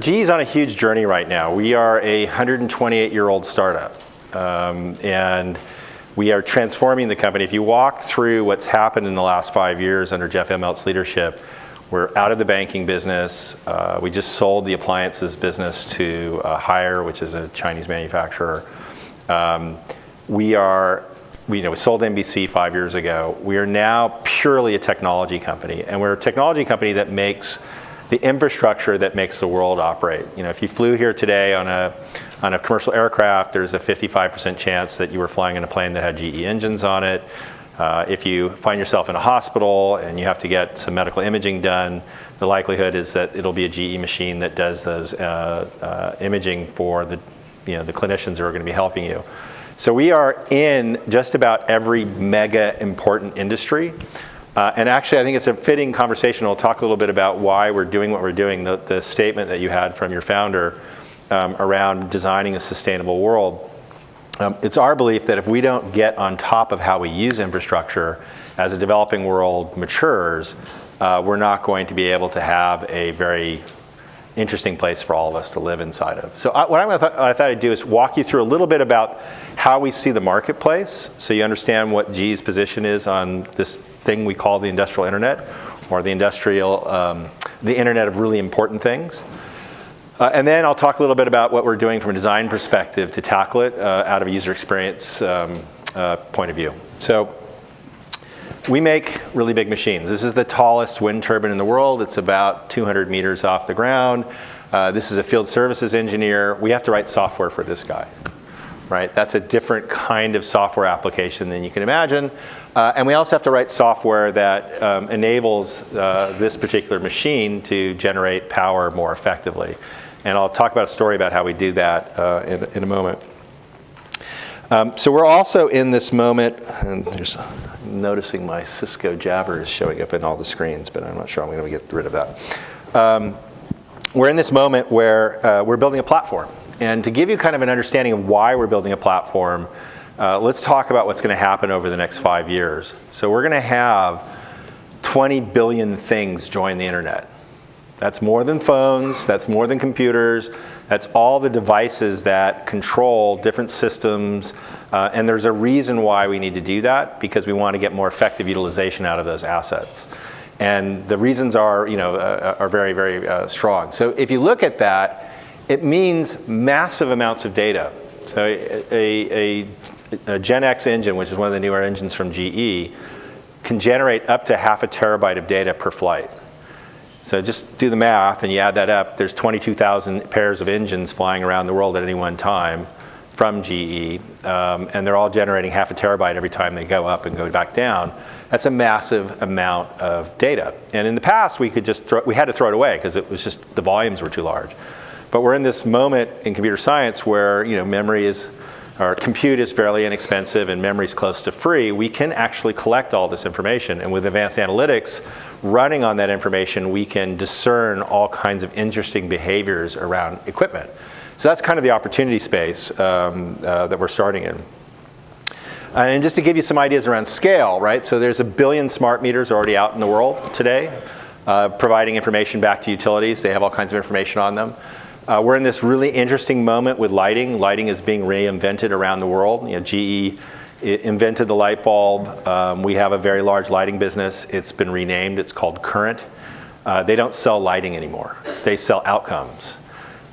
GE's on a huge journey right now. We are a 128-year-old startup, um, and we are transforming the company. If you walk through what's happened in the last five years under Jeff Immelt's leadership, we're out of the banking business. Uh, we just sold the appliances business to uh, Haier, which is a Chinese manufacturer. Um, we are, we, you know, we sold NBC five years ago. We are now purely a technology company, and we're a technology company that makes the infrastructure that makes the world operate. You know, if you flew here today on a, on a commercial aircraft, there's a 55% chance that you were flying in a plane that had GE engines on it. Uh, if you find yourself in a hospital and you have to get some medical imaging done, the likelihood is that it'll be a GE machine that does those uh, uh, imaging for the, you know, the clinicians who are going to be helping you. So we are in just about every mega important industry. Uh, and actually, I think it's a fitting conversation. We'll talk a little bit about why we're doing what we're doing, the, the statement that you had from your founder um, around designing a sustainable world. Um, it's our belief that if we don't get on top of how we use infrastructure as a developing world matures, uh, we're not going to be able to have a very interesting place for all of us to live inside of. So I, what th I thought I'd do is walk you through a little bit about how we see the marketplace so you understand what GE's position is on this thing we call the industrial internet or the industrial, um, the internet of really important things. Uh, and then I'll talk a little bit about what we're doing from a design perspective to tackle it uh, out of a user experience um, uh, point of view. So we make really big machines. This is the tallest wind turbine in the world. It's about 200 meters off the ground. Uh, this is a field services engineer. We have to write software for this guy, right? That's a different kind of software application than you can imagine. Uh, and we also have to write software that um, enables uh, this particular machine to generate power more effectively. And I'll talk about a story about how we do that uh, in, in a moment. Um, so we're also in this moment, and there's I'm noticing my Cisco Jabber is showing up in all the screens, but I'm not sure I'm going to get rid of that. Um, we're in this moment where uh, we're building a platform. And to give you kind of an understanding of why we're building a platform, uh, let's talk about what's going to happen over the next five years. So we're going to have 20 billion things join the internet. That's more than phones, that's more than computers, that's all the devices that control different systems, uh, and there's a reason why we need to do that, because we want to get more effective utilization out of those assets. And the reasons are, you know, uh, are very, very uh, strong. So if you look at that, it means massive amounts of data. So a, a, a GEnx engine, which is one of the newer engines from GE, can generate up to half a terabyte of data per flight. So just do the math and you add that up, there's 22,000 pairs of engines flying around the world at any one time from GE, um, and they're all generating half a terabyte every time they go up and go back down. That's a massive amount of data. And in the past, we could just throw, we had to throw it away because it was just, the volumes were too large. But we're in this moment in computer science where, you know, memory is our compute is fairly inexpensive and memory is close to free, we can actually collect all this information. And with advanced analytics running on that information, we can discern all kinds of interesting behaviors around equipment. So that's kind of the opportunity space um, uh, that we're starting in. And just to give you some ideas around scale, right? So there's a billion smart meters already out in the world today, uh, providing information back to utilities. They have all kinds of information on them. Uh, we're in this really interesting moment with lighting. Lighting is being reinvented around the world. You know, GE invented the light bulb. Um, we have a very large lighting business. It's been renamed. It's called Current. Uh, they don't sell lighting anymore. They sell outcomes.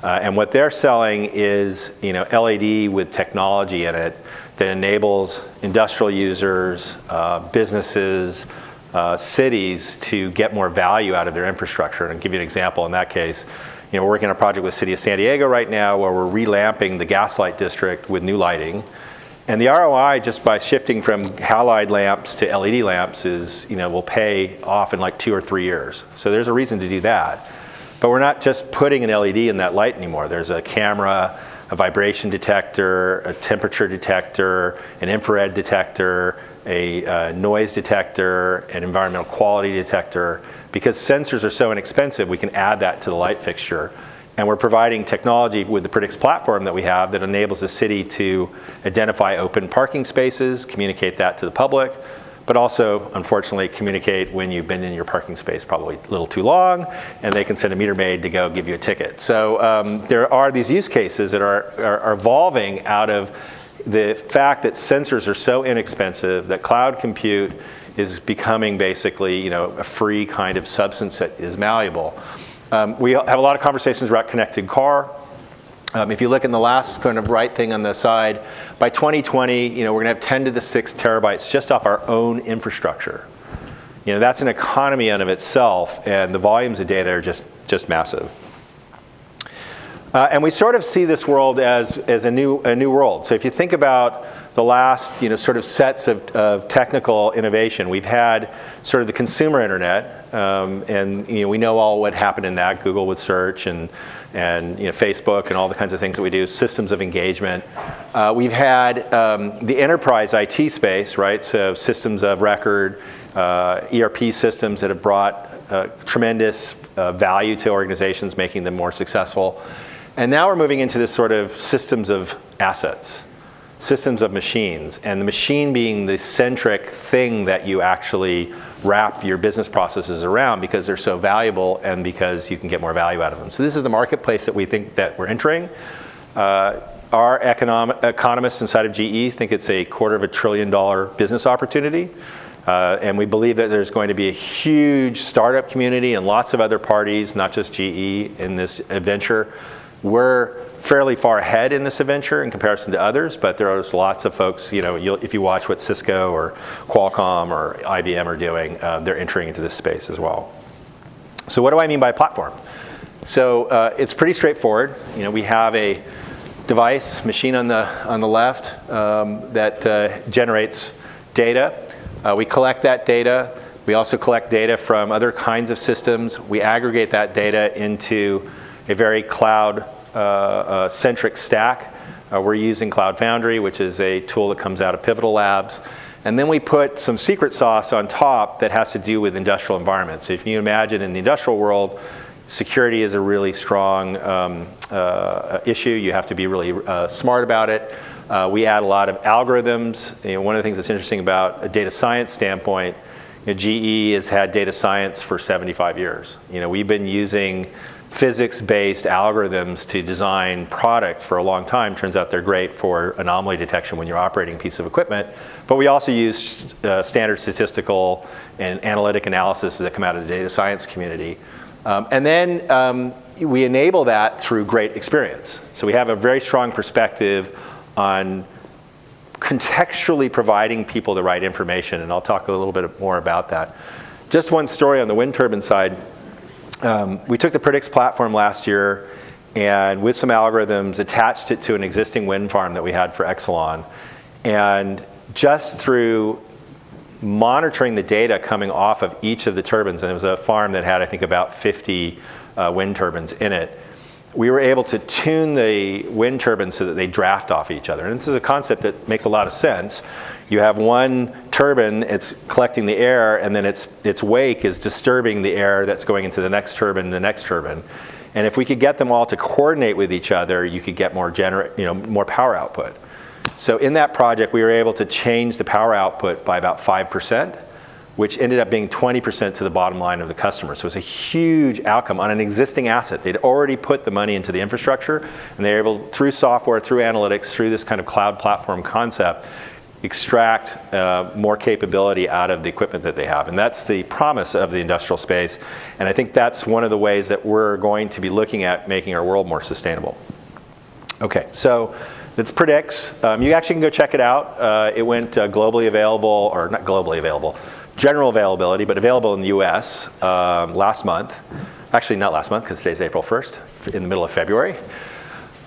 Uh, and what they're selling is you know, LED with technology in it that enables industrial users, uh, businesses, uh, cities to get more value out of their infrastructure. And I'll give you an example in that case. You know, we're working on a project with City of San Diego right now where we're relamping the Gaslight District with new lighting. And the ROI just by shifting from halide lamps to LED lamps is, you know, will pay off in like two or three years. So there's a reason to do that. But we're not just putting an LED in that light anymore. There's a camera, a vibration detector, a temperature detector, an infrared detector, a uh, noise detector, an environmental quality detector. Because sensors are so inexpensive, we can add that to the light fixture. And we're providing technology with the Predix platform that we have that enables the city to identify open parking spaces, communicate that to the public, but also, unfortunately, communicate when you've been in your parking space probably a little too long, and they can send a meter maid to go give you a ticket. So um, there are these use cases that are, are, are evolving out of the fact that sensors are so inexpensive that cloud compute is becoming basically you know, a free kind of substance that is malleable. Um, we have a lot of conversations about connected car. Um, if you look in the last kind of right thing on the side, by 2020, you know, we're gonna have 10 to the 6 terabytes just off our own infrastructure. You know, that's an economy in of itself, and the volumes of data are just, just massive. Uh, and we sort of see this world as, as a, new, a new world. So if you think about the last you know, sort of sets of, of technical innovation. We've had sort of the consumer internet, um, and you know, we know all what happened in that, Google with search and, and you know, Facebook and all the kinds of things that we do, systems of engagement. Uh, we've had um, the enterprise IT space, right? So systems of record, uh, ERP systems that have brought uh, tremendous uh, value to organizations, making them more successful. And now we're moving into this sort of systems of assets systems of machines, and the machine being the centric thing that you actually wrap your business processes around because they're so valuable and because you can get more value out of them. So this is the marketplace that we think that we're entering. Uh, our economists inside of GE think it's a quarter of a trillion dollar business opportunity. Uh, and we believe that there's going to be a huge startup community and lots of other parties, not just GE, in this adventure. We're fairly far ahead in this adventure in comparison to others, but there's lots of folks, you know, if you watch what Cisco or Qualcomm or IBM are doing, uh, they're entering into this space as well. So what do I mean by platform? So uh, it's pretty straightforward. You know, we have a device, machine on the, on the left, um, that uh, generates data. Uh, we collect that data. We also collect data from other kinds of systems. We aggregate that data into a very cloud centric stack. Uh, we're using Cloud Foundry, which is a tool that comes out of Pivotal Labs. And then we put some secret sauce on top that has to do with industrial environments. If you imagine in the industrial world, security is a really strong um, uh, issue. You have to be really uh, smart about it. Uh, we add a lot of algorithms. You know, one of the things that's interesting about a data science standpoint, you know, GE has had data science for 75 years. You know, we've been using physics-based algorithms to design product for a long time. Turns out they're great for anomaly detection when you're operating a piece of equipment. But we also use uh, standard statistical and analytic analysis that come out of the data science community. Um, and then um, we enable that through great experience. So we have a very strong perspective on contextually providing people the right information, and I'll talk a little bit more about that. Just one story on the wind turbine side um, we took the Predix platform last year and with some algorithms attached it to an existing wind farm that we had for Exelon. And just through monitoring the data coming off of each of the turbines, and it was a farm that had I think about 50 uh, wind turbines in it, we were able to tune the wind turbines so that they draft off each other. And this is a concept that makes a lot of sense. You have one turbine, it's collecting the air, and then its, its wake is disturbing the air that's going into the next turbine, the next turbine. And if we could get them all to coordinate with each other, you could get more, gener you know, more power output. So in that project, we were able to change the power output by about 5% which ended up being 20% to the bottom line of the customer. So it's a huge outcome on an existing asset. They'd already put the money into the infrastructure, and they were able, through software, through analytics, through this kind of cloud platform concept, extract uh, more capability out of the equipment that they have. And that's the promise of the industrial space. And I think that's one of the ways that we're going to be looking at making our world more sustainable. Okay, so it's Predix. Um, you actually can go check it out. Uh, it went uh, globally available, or not globally available, general availability, but available in the US um, last month. Actually, not last month, because today's April 1st, in the middle of February.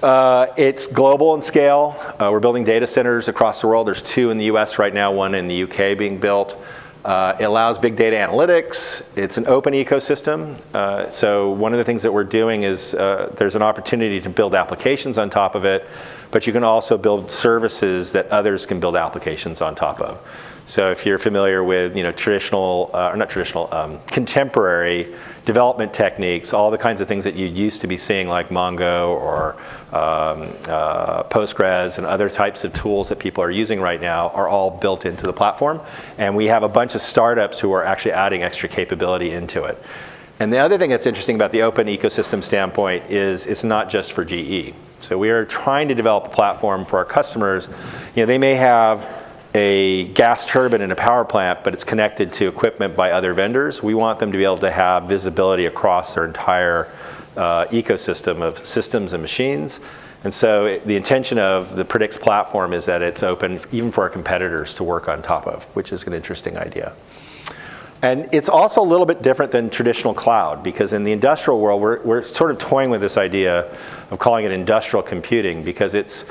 Uh, it's global in scale. Uh, we're building data centers across the world. There's two in the US right now, one in the UK being built. Uh, it allows big data analytics. It's an open ecosystem. Uh, so one of the things that we're doing is uh, there's an opportunity to build applications on top of it, but you can also build services that others can build applications on top of. So if you're familiar with you know, traditional, uh, or not traditional, um, contemporary development techniques, all the kinds of things that you used to be seeing like Mongo or um, uh, Postgres and other types of tools that people are using right now are all built into the platform. And we have a bunch of startups who are actually adding extra capability into it. And the other thing that's interesting about the open ecosystem standpoint is it's not just for GE. So we are trying to develop a platform for our customers. You know, they may have a gas turbine in a power plant, but it's connected to equipment by other vendors. We want them to be able to have visibility across their entire uh, ecosystem of systems and machines. And so it, the intention of the Predix platform is that it's open even for our competitors to work on top of, which is an interesting idea. And it's also a little bit different than traditional cloud because in the industrial world, we're, we're sort of toying with this idea of calling it industrial computing because it's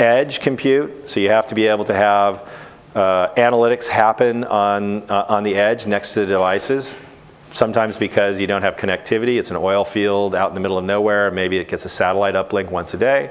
edge compute. So you have to be able to have uh, analytics happen on, uh, on the edge next to the devices. Sometimes because you don't have connectivity, it's an oil field out in the middle of nowhere, maybe it gets a satellite uplink once a day.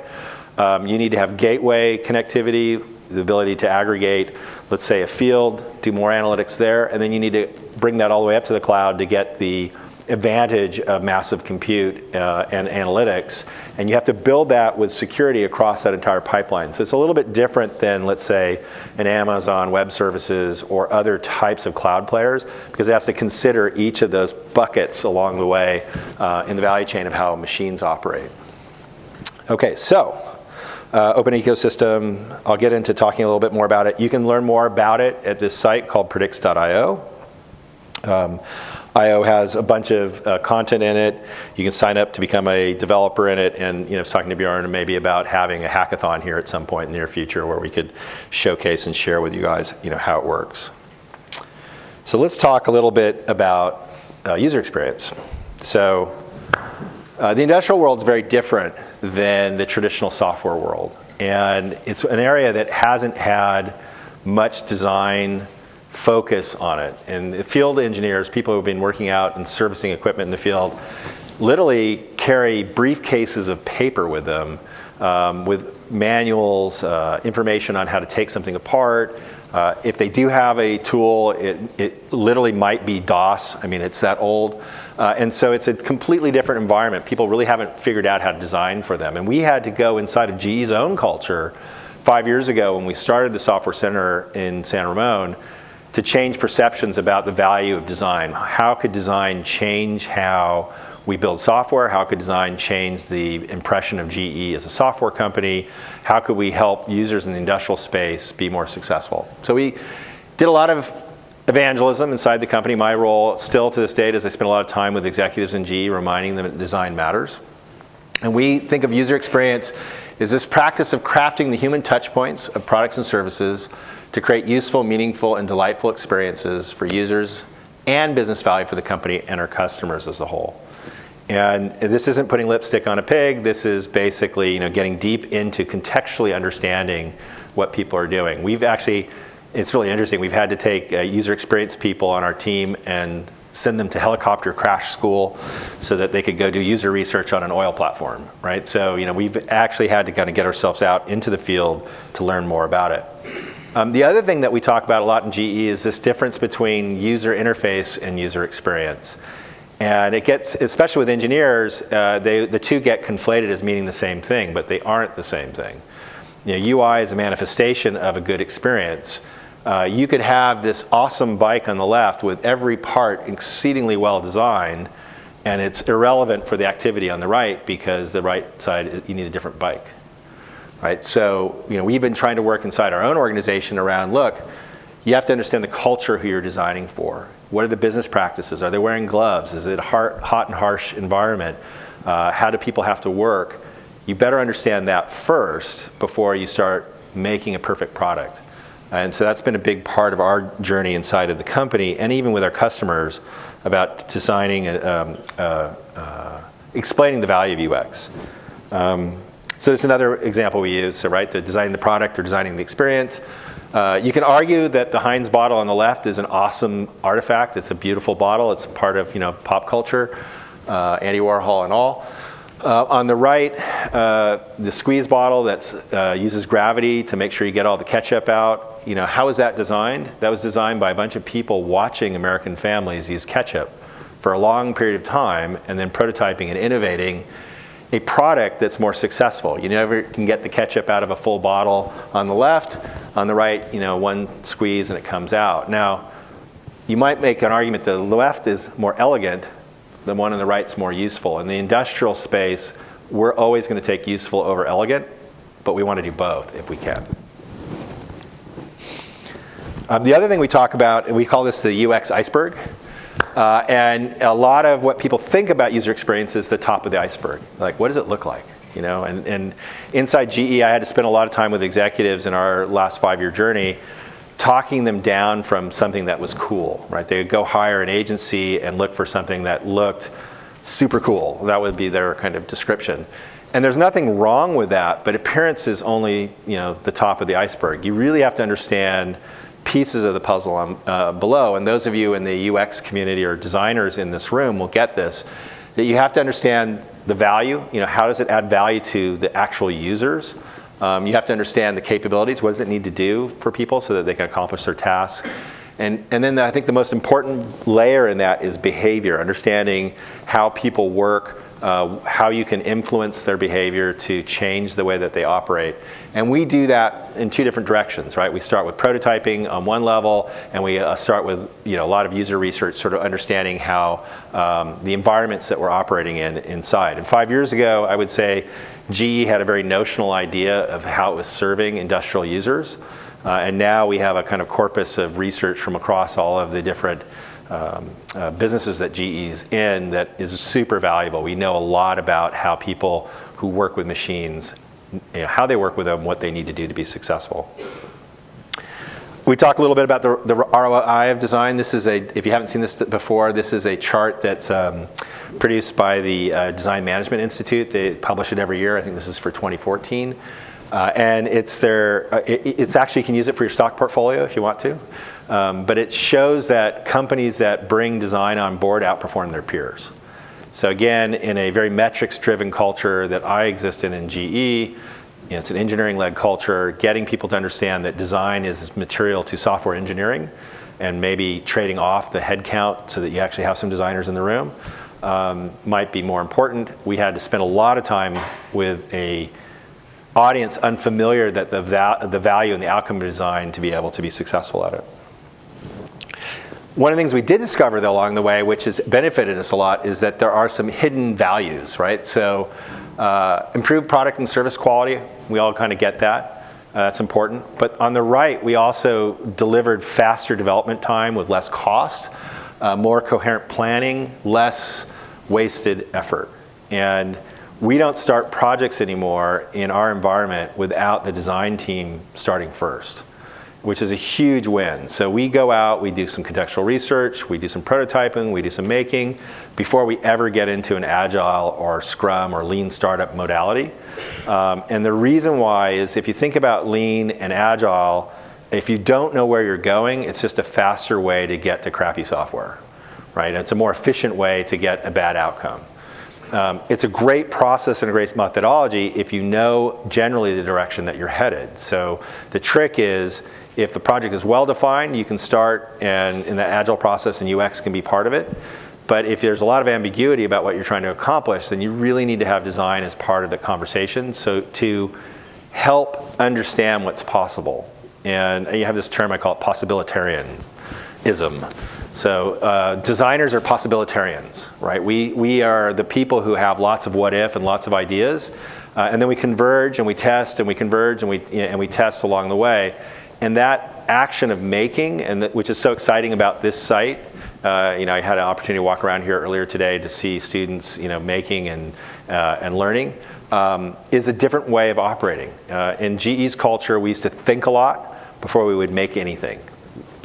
Um, you need to have gateway connectivity, the ability to aggregate, let's say a field, do more analytics there, and then you need to bring that all the way up to the cloud to get the advantage of massive compute uh, and analytics, and you have to build that with security across that entire pipeline. So it's a little bit different than, let's say, an Amazon Web Services or other types of cloud players, because it has to consider each of those buckets along the way uh, in the value chain of how machines operate. Okay, so uh, open ecosystem, I'll get into talking a little bit more about it. You can learn more about it at this site called predix.io. Um, IO has a bunch of uh, content in it. You can sign up to become a developer in it. And you know, I was talking to Bjorn maybe about having a hackathon here at some point in the near future where we could showcase and share with you guys you know, how it works. So let's talk a little bit about uh, user experience. So uh, the industrial world is very different than the traditional software world. And it's an area that hasn't had much design focus on it. And the field engineers, people who've been working out and servicing equipment in the field, literally carry briefcases of paper with them um, with manuals, uh, information on how to take something apart. Uh, if they do have a tool, it, it literally might be DOS. I mean, it's that old. Uh, and so it's a completely different environment. People really haven't figured out how to design for them. And we had to go inside of GE's own culture five years ago when we started the Software Center in San Ramon to change perceptions about the value of design. How could design change how we build software? How could design change the impression of GE as a software company? How could we help users in the industrial space be more successful? So we did a lot of evangelism inside the company. My role still to this date is I spend a lot of time with executives in GE reminding them that design matters. And we think of user experience as this practice of crafting the human touch points of products and services to create useful, meaningful, and delightful experiences for users and business value for the company and our customers as a whole. And this isn't putting lipstick on a pig. This is basically you know, getting deep into contextually understanding what people are doing. We've actually, it's really interesting, we've had to take uh, user experience people on our team and send them to helicopter crash school so that they could go do user research on an oil platform, right? So you know, we've actually had to kind of get ourselves out into the field to learn more about it. Um, the other thing that we talk about a lot in GE is this difference between user interface and user experience. And it gets, especially with engineers, uh, they, the two get conflated as meaning the same thing, but they aren't the same thing. You know, UI is a manifestation of a good experience. Uh, you could have this awesome bike on the left with every part exceedingly well designed, and it's irrelevant for the activity on the right because the right side, you need a different bike right? So, you know, we've been trying to work inside our own organization around, look, you have to understand the culture who you're designing for. What are the business practices? Are they wearing gloves? Is it a hot and harsh environment? Uh, how do people have to work? You better understand that first before you start making a perfect product. And so that's been a big part of our journey inside of the company and even with our customers about designing, um, uh, uh, explaining the value of UX. Um, so it's another example we use, so right, the designing the product or designing the experience. Uh, you can argue that the Heinz bottle on the left is an awesome artifact. It's a beautiful bottle. It's part of you know pop culture, uh, Andy Warhol and all. Uh, on the right, uh, the squeeze bottle that uh, uses gravity to make sure you get all the ketchup out. You know, how was that designed? That was designed by a bunch of people watching American families use ketchup for a long period of time and then prototyping and innovating a product that's more successful. You never can get the ketchup out of a full bottle on the left. On the right, you know, one squeeze and it comes out. Now, you might make an argument that the left is more elegant the one on the right is more useful. In the industrial space, we're always going to take useful over elegant, but we want to do both if we can. Um, the other thing we talk about, we call this the UX iceberg. Uh, and a lot of what people think about user experience is the top of the iceberg. Like, what does it look like? You know, and, and inside GE, I had to spend a lot of time with executives in our last five-year journey talking them down from something that was cool, right? They would go hire an agency and look for something that looked super cool. That would be their kind of description. And there's nothing wrong with that, but appearance is only you know, the top of the iceberg. You really have to understand pieces of the puzzle on, uh, below. And those of you in the UX community or designers in this room will get this, that you have to understand the value. You know, how does it add value to the actual users? Um, you have to understand the capabilities. What does it need to do for people so that they can accomplish their tasks? And, and then the, I think the most important layer in that is behavior, understanding how people work, uh, how you can influence their behavior to change the way that they operate. And we do that in two different directions, right? We start with prototyping on one level, and we uh, start with you know, a lot of user research, sort of understanding how um, the environments that we're operating in inside. And five years ago, I would say GE had a very notional idea of how it was serving industrial users. Uh, and now we have a kind of corpus of research from across all of the different um, uh, businesses that GE's in that is super valuable. We know a lot about how people who work with machines, you know, how they work with them, what they need to do to be successful. We talked a little bit about the, the ROI of design. This is a, if you haven't seen this before, this is a chart that's um, produced by the uh, Design Management Institute. They publish it every year. I think this is for 2014. Uh, and it's their, uh, it, it's actually, you can use it for your stock portfolio if you want to. Um, but it shows that companies that bring design on board outperform their peers. So again, in a very metrics-driven culture that I exist in in GE, you know, it's an engineering-led culture, getting people to understand that design is material to software engineering and maybe trading off the headcount so that you actually have some designers in the room um, might be more important. We had to spend a lot of time with a audience unfamiliar that the, the value and the outcome of design to be able to be successful at it. One of the things we did discover though along the way, which has benefited us a lot, is that there are some hidden values, right? So uh, improved product and service quality, we all kind of get that. Uh, that's important. But on the right, we also delivered faster development time with less cost, uh, more coherent planning, less wasted effort. And we don't start projects anymore in our environment without the design team starting first which is a huge win. So we go out, we do some contextual research, we do some prototyping, we do some making before we ever get into an agile or scrum or lean startup modality. Um, and the reason why is if you think about lean and agile, if you don't know where you're going, it's just a faster way to get to crappy software, right? It's a more efficient way to get a bad outcome. Um, it's a great process and a great methodology if you know generally the direction that you're headed. So the trick is if the project is well defined, you can start and in the agile process and UX can be part of it. But if there's a lot of ambiguity about what you're trying to accomplish, then you really need to have design as part of the conversation. So to help understand what's possible. And you have this term I call it possibilitarianism. So uh, designers are possibilitarians, right? We, we are the people who have lots of what if and lots of ideas. Uh, and then we converge and we test and we converge and we, and we test along the way. And that action of making, and which is so exciting about this site, uh, you know, I had an opportunity to walk around here earlier today to see students, you know, making and, uh, and learning, um, is a different way of operating. Uh, in GE's culture, we used to think a lot before we would make anything.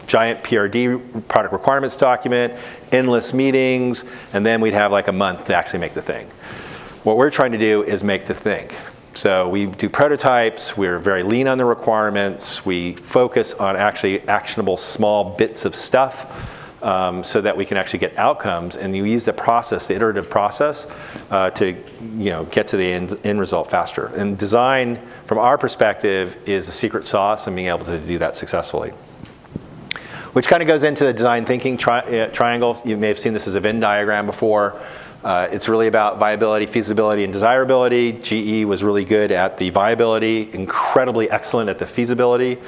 Giant PRD, product requirements document, endless meetings, and then we'd have like a month to actually make the thing. What we're trying to do is make the think. So we do prototypes, we're very lean on the requirements, we focus on actually actionable small bits of stuff, um, so that we can actually get outcomes. And you use the process, the iterative process, uh, to you know, get to the end, end result faster. And design, from our perspective, is the secret sauce and being able to do that successfully. Which kind of goes into the design thinking tri uh, triangle. You may have seen this as a Venn diagram before. Uh, it's really about viability, feasibility, and desirability. GE was really good at the viability, incredibly excellent at the feasibility.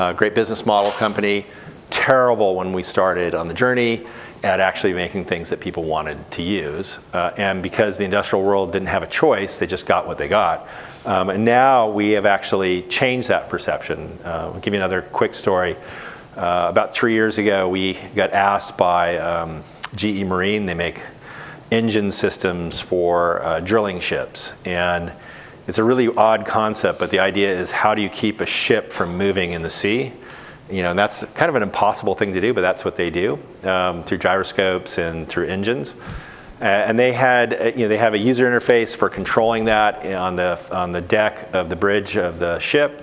Uh, great business model company terrible when we started on the journey at actually making things that people wanted to use. Uh, and because the industrial world didn't have a choice, they just got what they got. Um, and now we have actually changed that perception. Uh, I'll give you another quick story. Uh, about three years ago, we got asked by um, GE Marine, they make engine systems for uh, drilling ships. And it's a really odd concept, but the idea is how do you keep a ship from moving in the sea? You know, and that's kind of an impossible thing to do, but that's what they do um, through gyroscopes and through engines. And they had, uh, you know, they have a user interface for controlling that on the on the deck of the bridge of the ship.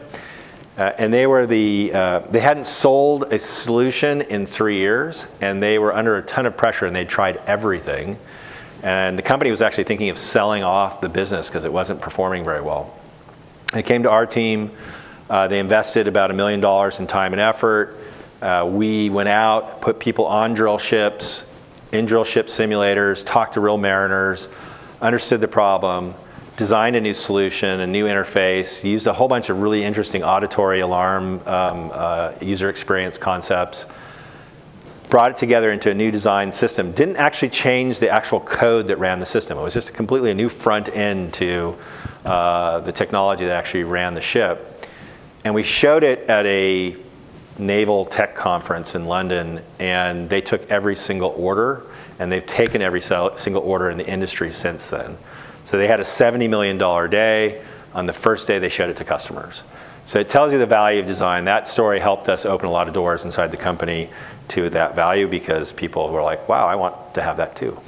Uh, and they were the, uh, they hadn't sold a solution in three years, and they were under a ton of pressure, and they tried everything. And the company was actually thinking of selling off the business because it wasn't performing very well. They came to our team. Uh, they invested about a million dollars in time and effort. Uh, we went out, put people on drill ships, in drill ship simulators, talked to real mariners, understood the problem, designed a new solution, a new interface, used a whole bunch of really interesting auditory alarm um, uh, user experience concepts, brought it together into a new design system. Didn't actually change the actual code that ran the system. It was just a completely a new front end to uh, the technology that actually ran the ship. And we showed it at a naval tech conference in London, and they took every single order, and they've taken every single order in the industry since then. So they had a $70 million day. On the first day, they showed it to customers. So it tells you the value of design. That story helped us open a lot of doors inside the company to that value because people were like, wow, I want to have that too.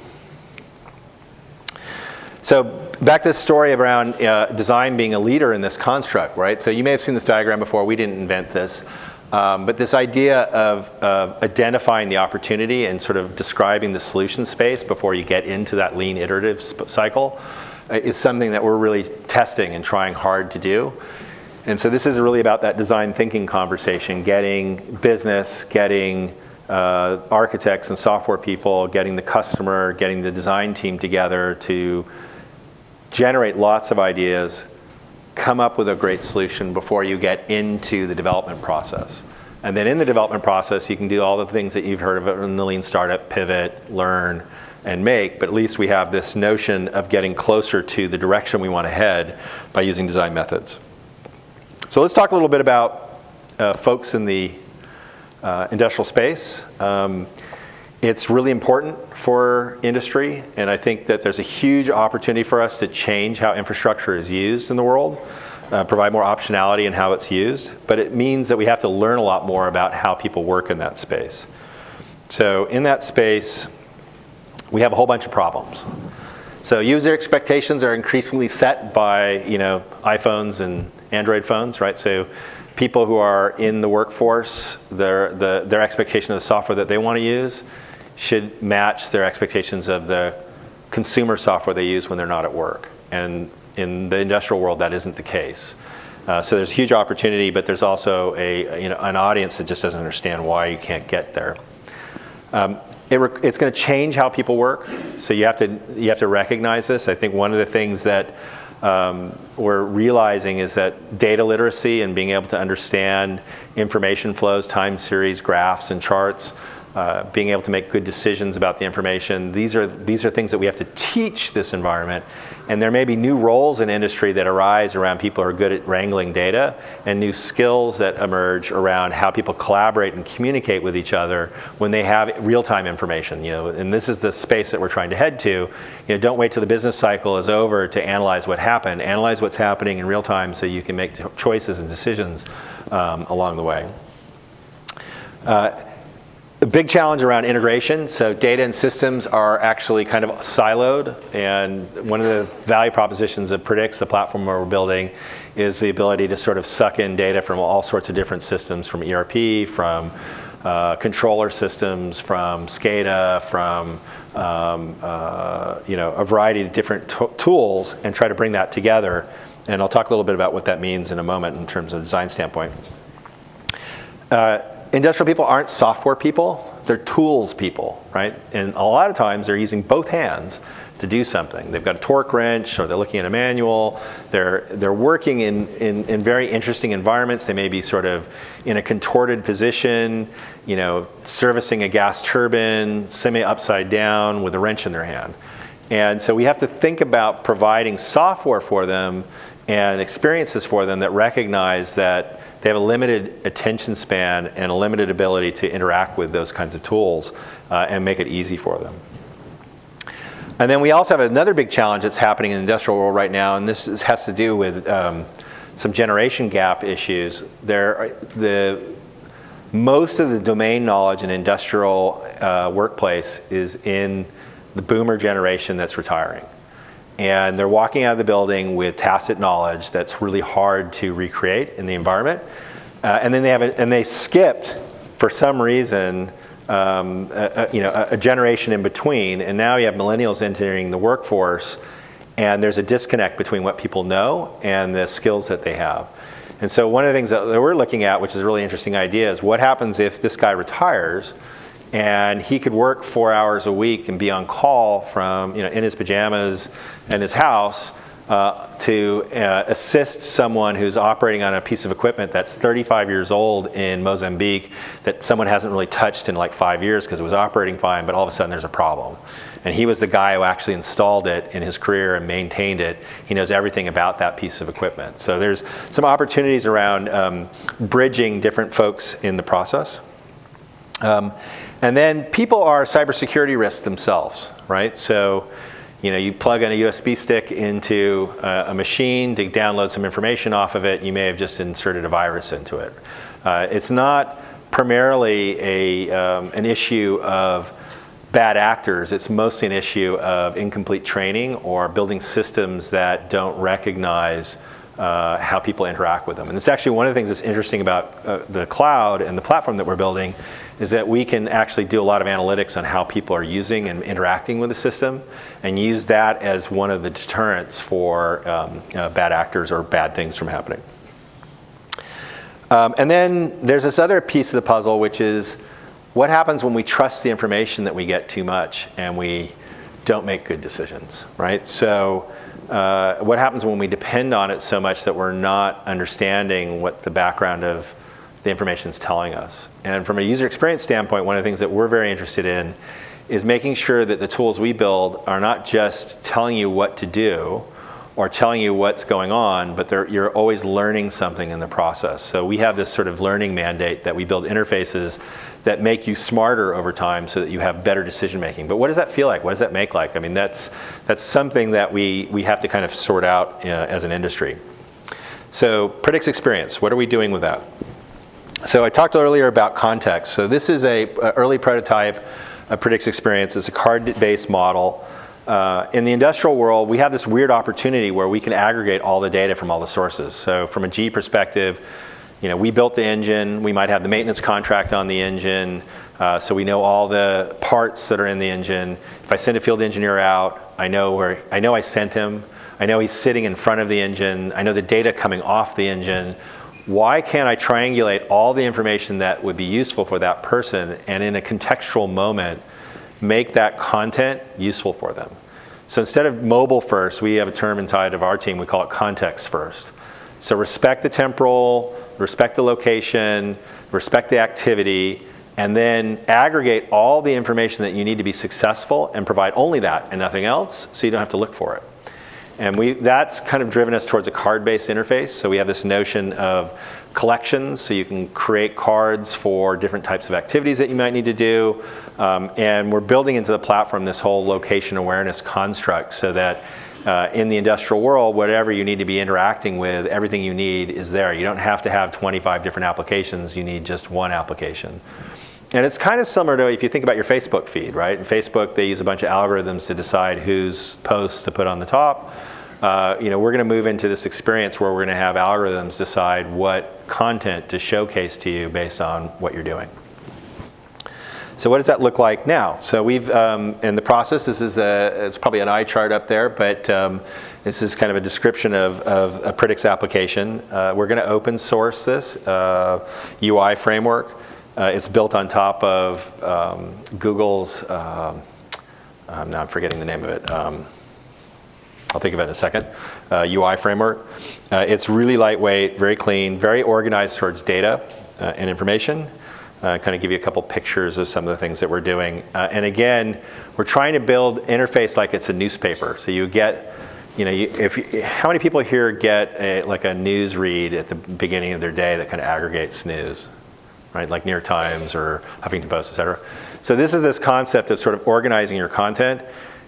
So back to the story around uh, design being a leader in this construct, right? So you may have seen this diagram before. We didn't invent this. Um, but this idea of identifying the opportunity and sort of describing the solution space before you get into that lean iterative cycle is something that we're really testing and trying hard to do. And so this is really about that design thinking conversation, getting business, getting uh, architects and software people, getting the customer, getting the design team together to generate lots of ideas, come up with a great solution before you get into the development process. And then in the development process, you can do all the things that you've heard of in the lean startup, pivot, learn, and make, but at least we have this notion of getting closer to the direction we want to head by using design methods. So let's talk a little bit about uh, folks in the uh, industrial space. Um, it's really important for industry, and I think that there's a huge opportunity for us to change how infrastructure is used in the world, uh, provide more optionality in how it's used, but it means that we have to learn a lot more about how people work in that space. So in that space, we have a whole bunch of problems. So user expectations are increasingly set by you know iPhones and Android phones, right? So people who are in the workforce, their, the, their expectation of the software that they want to use should match their expectations of the consumer software they use when they're not at work. And in the industrial world, that isn't the case. Uh, so there's a huge opportunity, but there's also a, you know, an audience that just doesn't understand why you can't get there. Um, it it's going to change how people work, so you have to you have to recognize this. I think one of the things that um, we're realizing is that data literacy and being able to understand information flows, time series, graphs, and charts uh, being able to make good decisions about the information. These are, these are things that we have to teach this environment. And there may be new roles in industry that arise around people who are good at wrangling data and new skills that emerge around how people collaborate and communicate with each other when they have real-time information. You know, and this is the space that we're trying to head to. You know, don't wait till the business cycle is over to analyze what happened. Analyze what's happening in real time so you can make choices and decisions um, along the way. Uh, a big challenge around integration. So data and systems are actually kind of siloed. And one of the value propositions of Predix, the platform we're building, is the ability to sort of suck in data from all sorts of different systems, from ERP, from uh, controller systems, from SCADA, from um, uh, you know, a variety of different tools and try to bring that together. And I'll talk a little bit about what that means in a moment in terms of design standpoint. Uh, industrial people aren't software people, they're tools people, right? And a lot of times they're using both hands to do something. They've got a torque wrench or they're looking at a manual. They're, they're working in, in, in very interesting environments. They may be sort of in a contorted position, you know, servicing a gas turbine, semi upside down with a wrench in their hand. And so we have to think about providing software for them and experiences for them that recognize that they have a limited attention span and a limited ability to interact with those kinds of tools uh, and make it easy for them. And then we also have another big challenge that's happening in the industrial world right now, and this is, has to do with um, some generation gap issues. There, the, most of the domain knowledge in industrial uh, workplace is in the boomer generation that's retiring. And they're walking out of the building with tacit knowledge that's really hard to recreate in the environment. Uh, and then they have, a, and they skipped, for some reason, um, a, a, you know, a, generation in between, and now you have millennials entering the workforce, and there's a disconnect between what people know and the skills that they have. And so one of the things that we're looking at, which is a really interesting idea, is what happens if this guy retires and he could work four hours a week and be on call from, you know, in his pajamas in his house, uh, to uh, assist someone who's operating on a piece of equipment that's 35 years old in Mozambique that someone hasn't really touched in like five years because it was operating fine, but all of a sudden there's a problem. And he was the guy who actually installed it in his career and maintained it. He knows everything about that piece of equipment. So there's some opportunities around um, bridging different folks in the process. Um, and then people are cybersecurity risks themselves, right? So you know, you plug in a USB stick into a, a, machine to download some information off of it, you may have just inserted a virus into it. Uh, it's not primarily a, um, an issue of bad actors, it's mostly an issue of incomplete training or building systems that don't recognize uh, how people interact with them. And it's actually one of the things that's interesting about uh, the cloud and the platform that we're building is that we can actually do a lot of analytics on how people are using and interacting with the system and use that as one of the deterrents for um, uh, bad actors or bad things from happening. Um, and then there's this other piece of the puzzle, which is what happens when we trust the information that we get too much and we don't make good decisions, right? So uh, what happens when we depend on it so much that we're not understanding what the background of the information is telling us. And from a user experience standpoint, one of the things that we're very interested in is making sure that the tools we build are not just telling you what to do or telling you what's going on, but you're always learning something in the process. So we have this sort of learning mandate that we build interfaces that make you smarter over time so that you have better decision making. But what does that feel like? What does that make like? I mean, that's, that's something that we, we have to kind of sort out uh, as an industry. So Predix experience, what are we doing with that? So I talked earlier about context. So this is a, a early prototype of Predix Experience. It's a card-based model. Uh, in the industrial world, we have this weird opportunity where we can aggregate all the data from all the sources. So from a GE perspective, you know, we built the engine. We might have the maintenance contract on the engine. Uh, so we know all the parts that are in the engine. If I send a field engineer out, I know where I know I sent him. I know he's sitting in front of the engine. I know the data coming off the engine why can't I triangulate all the information that would be useful for that person and in a contextual moment make that content useful for them? So instead of mobile first, we have a term inside of our team, we call it context first. So respect the temporal, respect the location, respect the activity, and then aggregate all the information that you need to be successful and provide only that and nothing else so you don't have to look for it. And we, that's kind of driven us towards a card-based interface. So we have this notion of collections, so you can create cards for different types of activities that you might need to do. Um, and we're building into the platform this whole location awareness construct so that uh, in the industrial world, whatever you need to be interacting with, everything you need is there. You don't have to have 25 different applications, you need just one application. And it's kind of similar to if you think about your Facebook feed, right? In Facebook, they use a bunch of algorithms to decide whose posts to put on the top. Uh, you know, we're going to move into this experience where we're going to have algorithms decide what content to showcase to you based on what you're doing. So what does that look like now? So we've, um, in the process, this is a, it's probably an eye chart up there, but um, this is kind of a description of, of a Predix application. Uh, we're gonna open source this uh, UI framework. Uh, it's built on top of um, Google's, um, um, now I'm forgetting the name of it. Um, I'll think of it in a second, uh, UI framework. Uh, it's really lightweight, very clean, very organized towards data uh, and information. Uh, kind of give you a couple pictures of some of the things that we're doing. Uh, and again, we're trying to build interface like it's a newspaper. So you get, you know, you, if how many people here get a, like a news read at the beginning of their day that kind of aggregates news, right? Like New York Times or Huffington Post, et cetera. So this is this concept of sort of organizing your content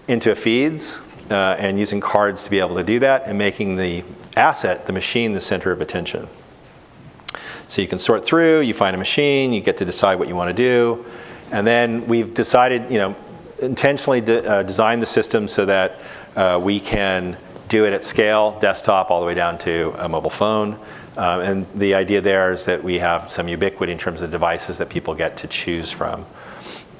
into feeds uh, and using cards to be able to do that and making the asset, the machine, the center of attention. So you can sort through, you find a machine, you get to decide what you want to do. And then we've decided, you know, intentionally de uh, design the system so that uh, we can do it at scale, desktop all the way down to a mobile phone. Um, and the idea there is that we have some ubiquity in terms of devices that people get to choose from.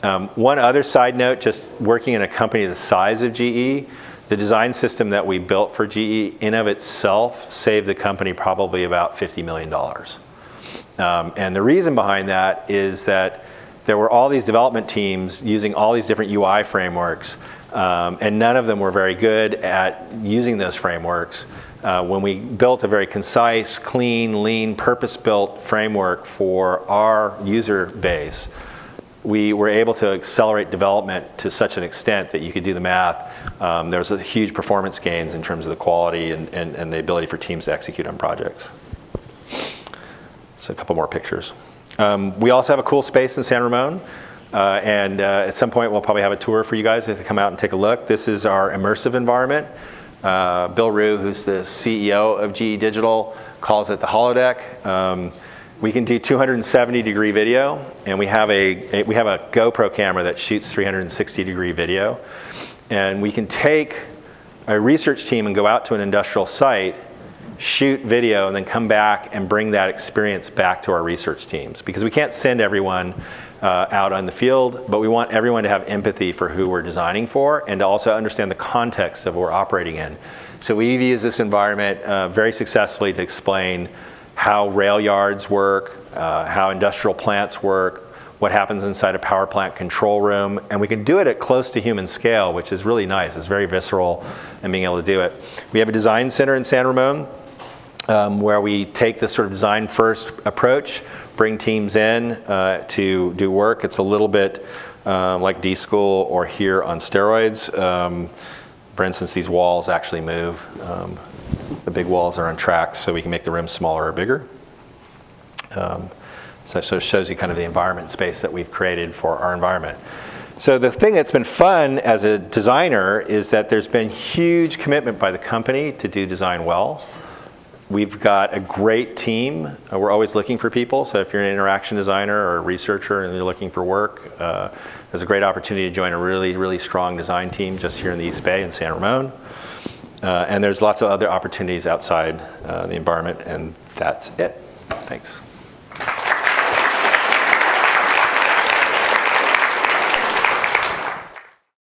Um, one other side note, just working in a company the size of GE, the design system that we built for GE in of itself saved the company probably about $50 million. Um, and the reason behind that is that there were all these development teams using all these different UI frameworks, um, and none of them were very good at using those frameworks. Uh, when we built a very concise, clean, lean, purpose-built framework for our user base, we were able to accelerate development to such an extent that you could do the math. Um, there was a huge performance gains in terms of the quality and, and, and, the ability for teams to execute on projects. So a couple more pictures. Um, we also have a cool space in San Ramon. Uh, and uh, at some point, we'll probably have a tour for you guys to come out and take a look. This is our immersive environment. Uh, Bill Ruh, who's the CEO of GE Digital, calls it the holodeck. Um, we can do 270 degree video, and we have a, a, we have a GoPro camera that shoots 360 degree video. And we can take a research team and go out to an industrial site, shoot video, and then come back and bring that experience back to our research teams. Because we can't send everyone uh, out on the field, but we want everyone to have empathy for who we're designing for and to also understand the context of what we're operating in. So we've used this environment uh, very successfully to explain how rail yards work, uh, how industrial plants work, what happens inside a power plant control room, and we can do it at close to human scale, which is really nice. It's very visceral and being able to do it. We have a design center in San Ramon um, where we take this sort of design first approach, bring teams in uh, to do work. It's a little bit uh, like D-School or here on steroids. Um, for instance, these walls actually move. Um, the big walls are on tracks so we can make the rims smaller or bigger. Um, so, so it shows you kind of the environment space that we've created for our environment. So the thing that's been fun as a designer is that there's been huge commitment by the company to do design well. We've got a great team. Uh, we're always looking for people. So if you're an interaction designer or a researcher and you're looking for work, uh, there's a great opportunity to join a really, really strong design team just here in the East Bay in San Ramon. Uh, and there's lots of other opportunities outside uh, the environment, and that's it. Thanks.